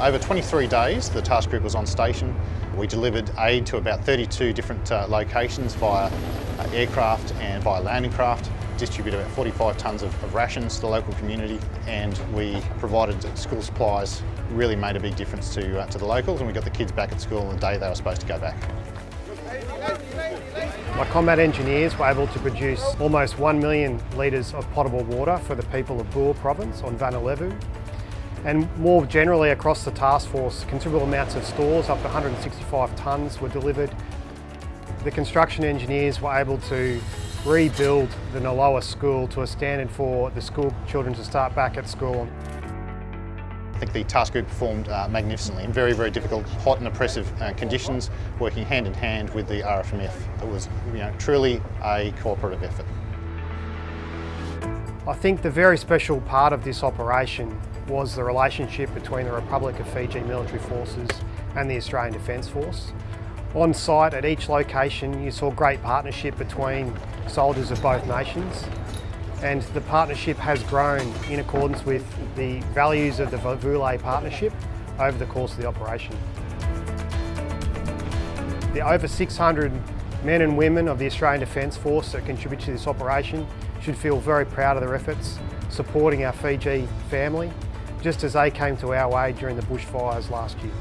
Over 23 days, the task group was on station. We delivered aid to about 32 different uh, locations via uh, aircraft and via landing craft, distributed about 45 tonnes of, of rations to the local community, and we provided school supplies, really made a big difference to, uh, to the locals, and we got the kids back at school on the day they were supposed to go back. My combat engineers were able to produce almost 1 million litres of potable water for the people of Bua province on Vanua Levu. And more generally across the task force, considerable amounts of stores, up to 165 tonnes, were delivered. The construction engineers were able to rebuild the Noloa school to a standard for the school children to start back at school. I think the task group performed uh, magnificently in very, very difficult, hot and oppressive uh, conditions, working hand in hand with the RFMF. It was you know, truly a cooperative effort. I think the very special part of this operation was the relationship between the Republic of Fiji military forces and the Australian Defence Force. On site at each location you saw great partnership between soldiers of both nations and the partnership has grown in accordance with the values of the Vuvale partnership over the course of the operation. The over 600 men and women of the Australian Defence Force that contribute to this operation should feel very proud of their efforts supporting our Fiji family, just as they came to our aid during the bushfires last year.